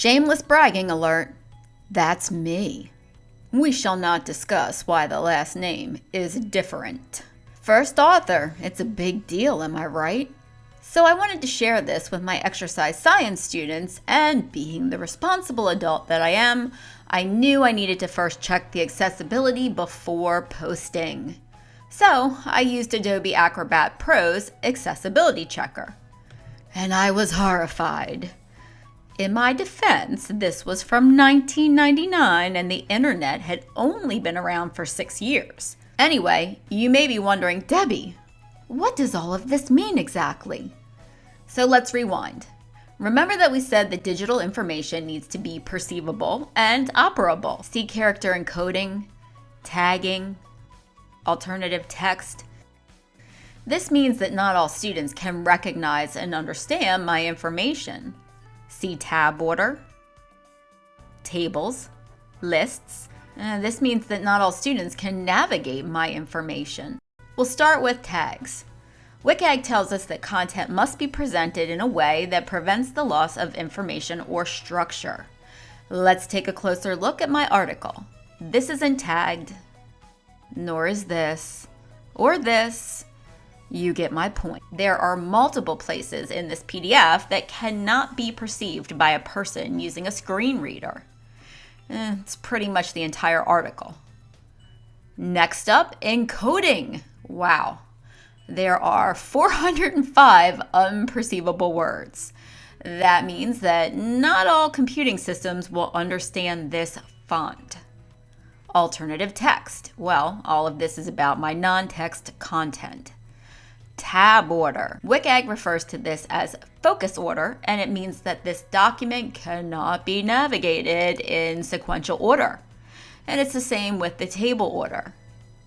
Shameless bragging alert. That's me. We shall not discuss why the last name is different. First author, it's a big deal, am I right? So I wanted to share this with my exercise science students, and being the responsible adult that I am, I knew I needed to first check the accessibility before posting. So I used Adobe Acrobat Pro's Accessibility Checker. And I was horrified. In my defense, this was from 1999 and the internet had only been around for six years. Anyway, you may be wondering, Debbie, what does all of this mean exactly? So let's rewind. Remember that we said that digital information needs to be perceivable and operable. See character encoding, tagging, alternative text. This means that not all students can recognize and understand my information. See tab order, tables, lists. Uh, this means that not all students can navigate my information. We'll start with tags. WCAG tells us that content must be presented in a way that prevents the loss of information or structure. Let's take a closer look at my article. This isn't tagged, nor is this, or this. You get my point. There are multiple places in this PDF that cannot be perceived by a person using a screen reader. Eh, it's pretty much the entire article. Next up, encoding. Wow. There are 405 unperceivable words. That means that not all computing systems will understand this font. Alternative text. Well, all of this is about my non-text content tab order. WCAG refers to this as focus order, and it means that this document cannot be navigated in sequential order. And it's the same with the table order.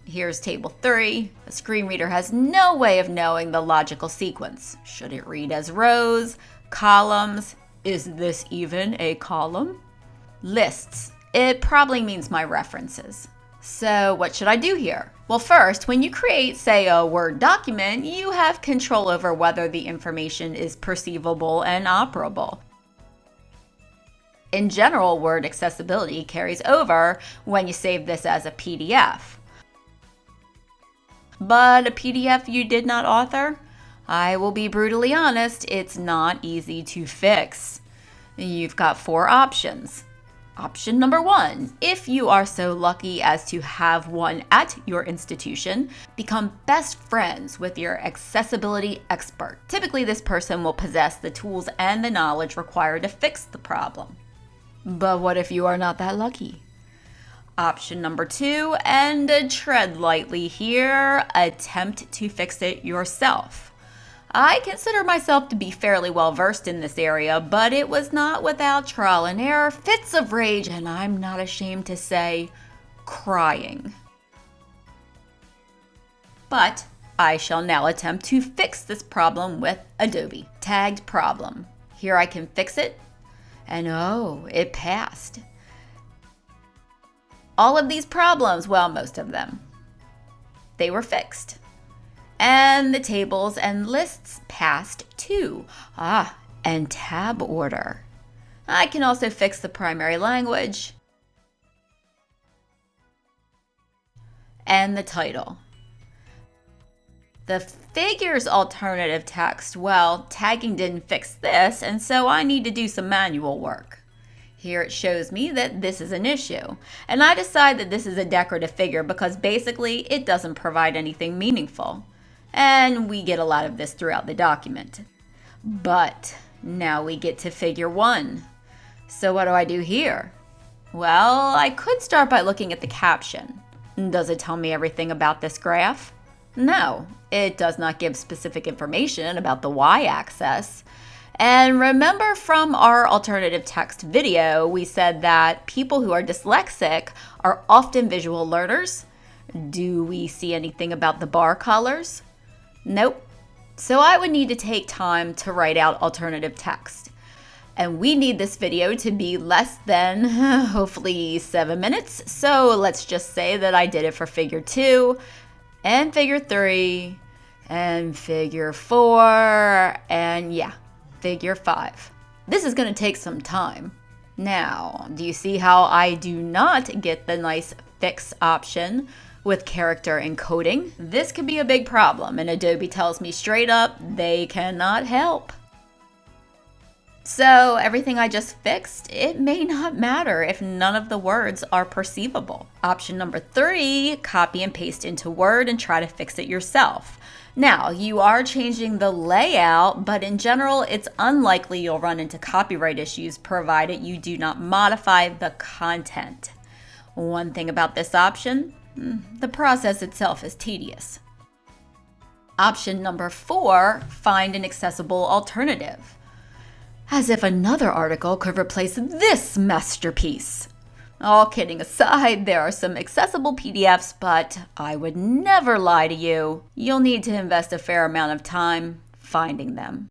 Here's table 3. A screen reader has no way of knowing the logical sequence. Should it read as rows, columns? Is this even a column? Lists. It probably means my references. So what should I do here? Well, first, when you create, say, a Word document, you have control over whether the information is perceivable and operable. In general, Word accessibility carries over when you save this as a PDF. But a PDF you did not author? I will be brutally honest, it's not easy to fix. You've got four options. Option number one, if you are so lucky as to have one at your institution, become best friends with your accessibility expert. Typically, this person will possess the tools and the knowledge required to fix the problem. But what if you are not that lucky? Option number two, and tread lightly here, attempt to fix it yourself. I consider myself to be fairly well versed in this area, but it was not without trial and error, fits of rage, and I'm not ashamed to say, crying. But I shall now attempt to fix this problem with Adobe. Tagged problem. Here I can fix it, and oh, it passed. All of these problems, well, most of them, they were fixed. And the tables and lists passed too. Ah, and tab order. I can also fix the primary language and the title. The figures alternative text, well, tagging didn't fix this, and so I need to do some manual work. Here it shows me that this is an issue. And I decide that this is a decorative figure because basically it doesn't provide anything meaningful and we get a lot of this throughout the document. But now we get to figure one. So what do I do here? Well, I could start by looking at the caption. Does it tell me everything about this graph? No, it does not give specific information about the y-axis. And remember from our alternative text video, we said that people who are dyslexic are often visual learners. Do we see anything about the bar colors? Nope. So I would need to take time to write out alternative text. And we need this video to be less than, hopefully, seven minutes. So let's just say that I did it for figure two and figure three and figure four and yeah, figure five. This is gonna take some time. Now, do you see how I do not get the nice fix option with character encoding? This could be a big problem, and Adobe tells me straight up they cannot help. So everything I just fixed, it may not matter if none of the words are perceivable. Option number three, copy and paste into Word and try to fix it yourself. Now, you are changing the layout, but in general, it's unlikely you'll run into copyright issues provided you do not modify the content. One thing about this option, the process itself is tedious. Option number four, find an accessible alternative. As if another article could replace this masterpiece. All kidding aside, there are some accessible PDFs, but I would never lie to you. You'll need to invest a fair amount of time finding them.